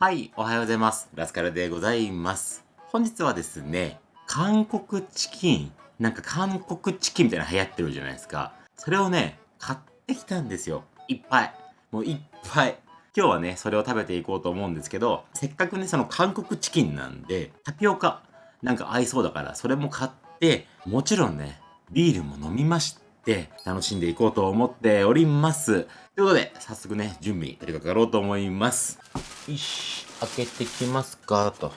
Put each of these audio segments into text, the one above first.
はい、おはようございます。ラスカルでございます。本日はですね、韓国チキン、なんか韓国チキンみたいなの流行ってるじゃないですか。それをね、買ってきたんですよ。いっぱい。もういっぱい。今日はね、それを食べていこうと思うんですけど、せっかくね、その韓国チキンなんで、タピオカ、なんか合いそうだから、それも買って、もちろんね、ビールも飲みまして、楽しんでいこうと思っております。ということで、早速ね、準備に取り掛かろうと思います。よし、開けてきますか、と。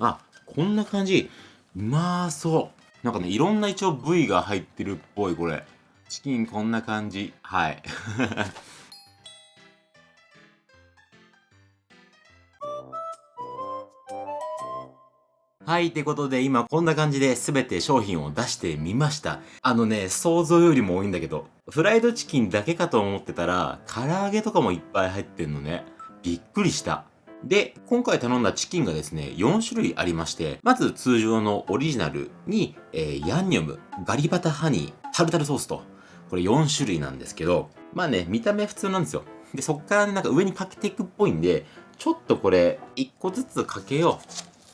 あ、こんな感じ。うまそう。なんかね、いろんな一応部位が入ってるっぽい、これ。チキンこんな感じ。はい。はい、ってことで今こんな感じで全て商品を出してみました。あのね、想像よりも多いんだけど、フライドチキンだけかと思ってたら、唐揚げとかもいっぱい入ってんのね。びっくりした。で、今回頼んだチキンがですね、4種類ありまして、まず通常のオリジナルに、えーヤンニョム、ガリバタハニー、タルタルソースと、これ4種類なんですけど、まあね、見た目普通なんですよ。で、そっからね、なんか上にかけていくっぽいんで、ちょっとこれ、1個ずつかけよ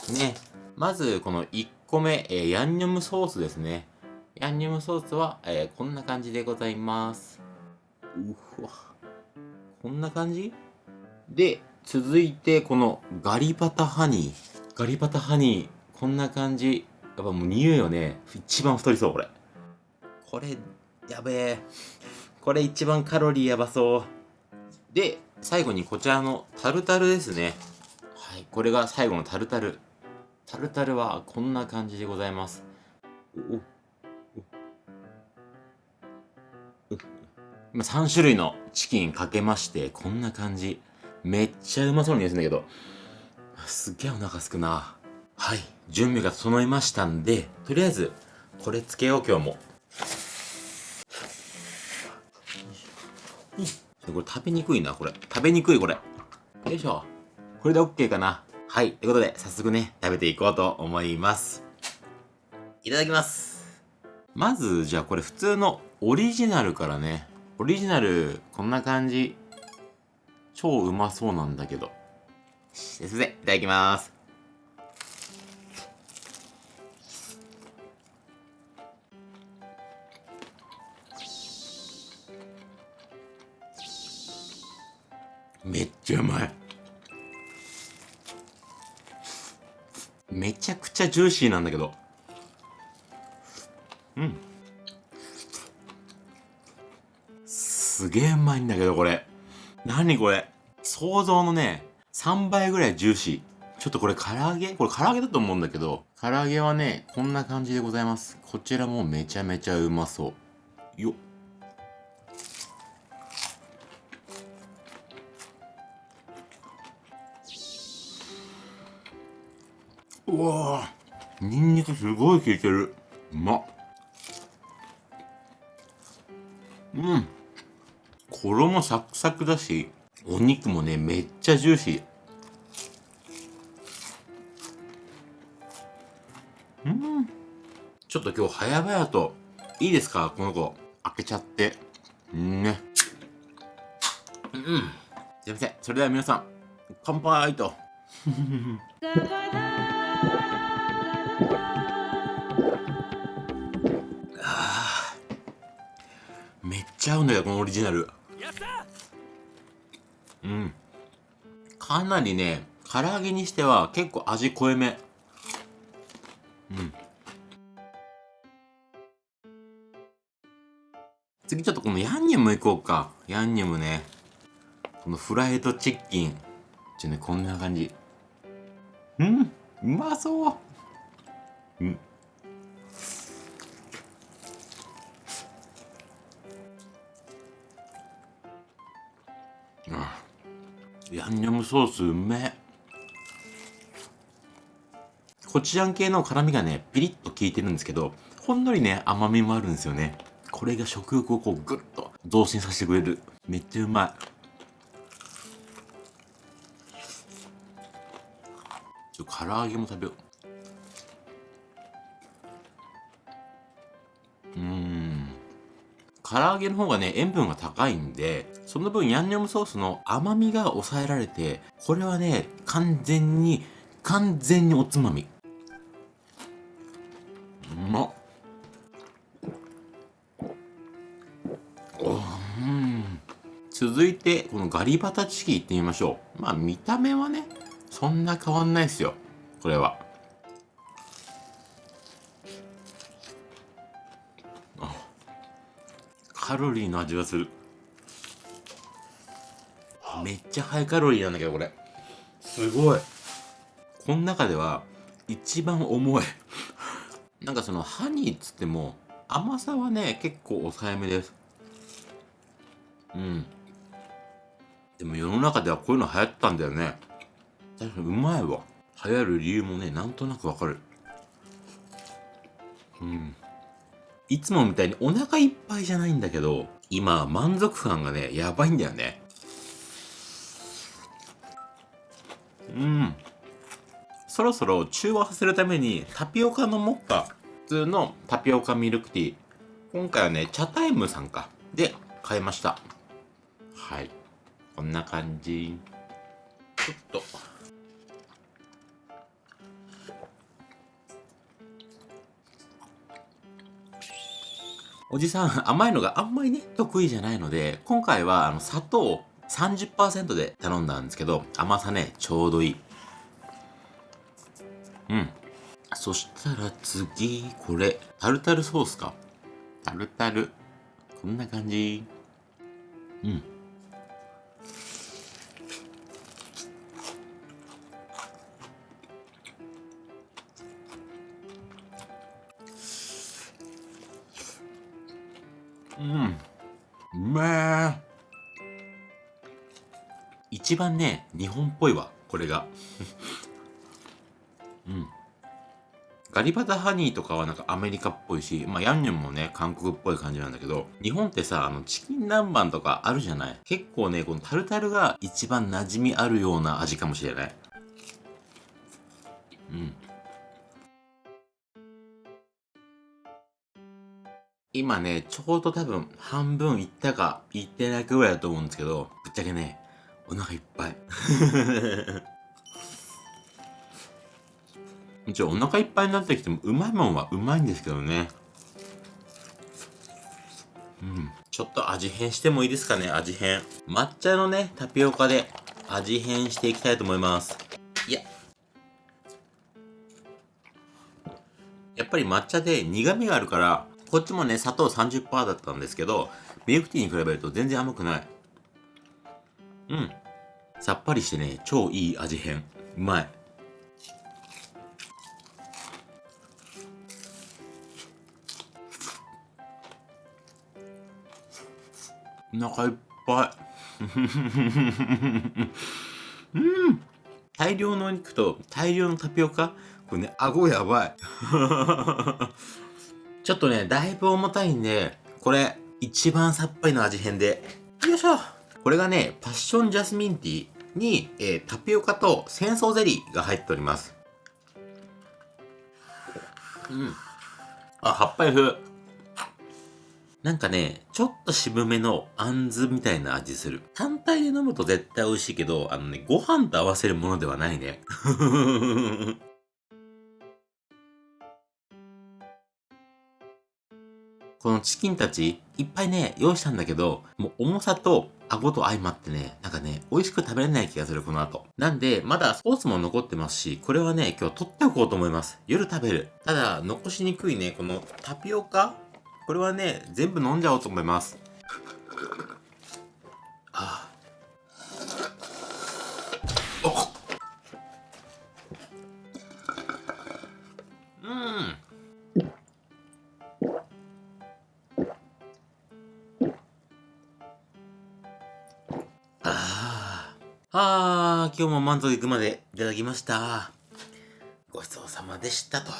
う。ね。まず、この1個目、えーヤンニョムソースですね。ヤンニョムソースは、えーこんな感じでございます。うわ。こんな感じ？で、続いて、このガリバタハニー。ガリバタハニー、こんな感じ。やっぱもう匂いよね。一番太りそう、これ。これ、やべえ。これ一番カロリーやばそう。で、最後にこちらのタルタルですね。はい、これが最後のタルタル。タルタルはこんな感じでございます。今3種類のチキンかけまして、こんな感じ。めっちゃうまそうに見えるんだけど、すっげえお腹すくな。はい、準備が整いましたんで、とりあえず、これつけよう今日も。これ食べにくいな、これ。食べにくい、これ。よいしょ。これで OK かな。はい。ということで、早速ね、食べていこうと思います。いただきます。まず、じゃあこれ普通のオリジナルからね。オリジナル、こんな感じ。超うまそうなんだけど。すいません。いただきます。めっちゃうまい。めちゃくちゃジューシーなんだけど。うん。すげえうまいんだけど、これ。何これ？想像のね、3倍ぐらいジューシー。ちょっとこれ唐揚げ？これ唐揚げだと思うんだけど、唐揚げはね、こんな感じでございます。こちらもめちゃめちゃうまそう。よっ。わぁ、ニンニクすごい効いてる。うまっ。うん。衣サクサクだし、お肉もね、めっちゃジューシー。うん。ちょっと今日早々と、いいですか？この子。開けちゃって。うんね。うん。すいません。それでは皆さん、乾杯と。ちゃ合うんだよこのオリジナル。うん。かなりね唐揚げにしては結構味濃いめ。うん。次ちょっとこのヤンニョムいこうか。ヤンニョムね。このフライドチキン。ちょねこんな感じ。うんうまそう。うんヤンニョムソースうめコチュジャン系の辛みがねピリッと効いてるんですけどほんのりね甘みもあるんですよね。これが食欲をこうグッと増進させてくれる。めっちゃうまい。ちょ唐揚げも食べよう。唐揚げの方がね、塩分が高いんで、その分ヤンニョムソースの甘みが抑えられて、これはね、完全に、完全におつまみ。うまっ。うん。続いて、このガリバタチキンいってみましょう。まあ見た目はね、そんな変わんないですよ。これは。カロリーの味がする。めっちゃハイカロリーなんだけどこれ。すごい。この中では一番重い。なんかそのハニーっつっても甘さはね結構抑えめです。うん。でも世の中ではこういうの流行ったんだよね。確かにうまいわ。流行る理由もねなんとなくわかる。うんいつもみたいにお腹いっぱいじゃないんだけど、今満足感がね、やばいんだよね。うん。そろそろ中和させるためにタピオカのモッカ、普通のタピオカミルクティー。今回はね、チャタイムさんか。で、買いました。はい。こんな感じ。ちょっと。おじさん甘いのがあんまりね、得意じゃないので、今回はあの砂糖30%で頼んだんですけど、甘さね、ちょうどいい。うん。そしたら次、これ、タルタルソースか。タルタル。こんな感じ。うん。うん。うめえ一番ね日本っぽいわこれが。うん。ガリバタハニーとかはなんかアメリカっぽいし、まあヤンニョンもね、韓国っぽい感じなんだけど、日本ってさ、あのチキン南蛮とかあるじゃない？結構ね、このタルタルが一番馴染みあるような味かもしれない。うん。今ね、ちょうど多分半分いったかいってないかぐらいだと思うんですけど、ぶっちゃけね、お腹いっぱい。一応お腹いっぱいになってきてもうまいもんはうまいんですけどね。うん。ちょっと味変してもいいですかね、味変。抹茶のね、タピオカで味変していきたいと思います。いや。やっぱり抹茶で苦味があるから、こっちもね、砂糖30%だったんですけど、ミルクティーに比べると全然甘くない。うん。さっぱりしてね、超いい味変。うまい。お腹いっぱい。うん。大量のお肉と大量のタピオカ？これね、顎やばい。ちょっとね、だいぶ重たいんで、これ、一番さっぱりの味変で。よいしょこれがね、パッションジャスミンティーに、えー、タピオカと戦争ゼリーが入っております。うん。あ、葉っぱり風。なんかね、ちょっと渋めのあんずみたいな味する。単体で飲むと絶対美味しいけど、あのね、ご飯と合わせるものではないね。このチキンたち、いっぱいね、用意したんだけど、もう重さと顎と相まってね、なんかね、美味しく食べれない気がする、この後。なんで、まだソースも残ってますし、これはね、今日取っておこうと思います。夜食べる。ただ、残しにくいね、このタピオカこれはね、全部飲んじゃおうと思います。ああ今日も満足いくまでいただきました。ごちそうさまでしたと。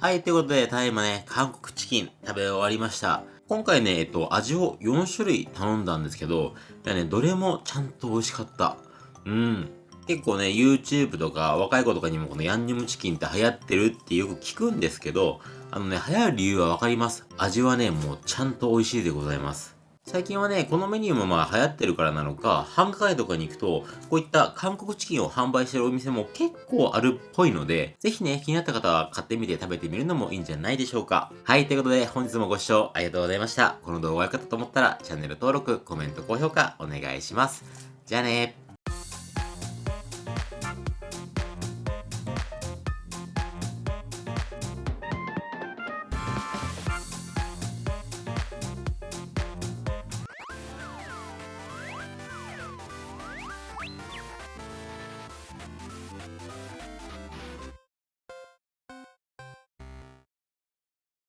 はい、ということで、ただいまね、韓国チキン食べ終わりました。今回ね、えっと、味を4種類頼んだんですけど、いやね、どれもちゃんと美味しかった。うん。結構ね、YouTube とか若い子とかにもこのヤンニョムチキンって流行ってるってよく聞くんですけど、あのね、流行る理由はわかります。味はね、もうちゃんと美味しいでございます。最近はね、このメニューもまあ流行ってるからなのか、繁華街とかに行くと、こういった韓国チキンを販売してるお店も結構あるっぽいので、ぜひね、気になった方は買ってみて食べてみるのもいいんじゃないでしょうか。はい、ということで本日もご視聴ありがとうございました。この動画が良かったと思ったら、チャンネル登録、コメント、高評価お願いします。じゃあね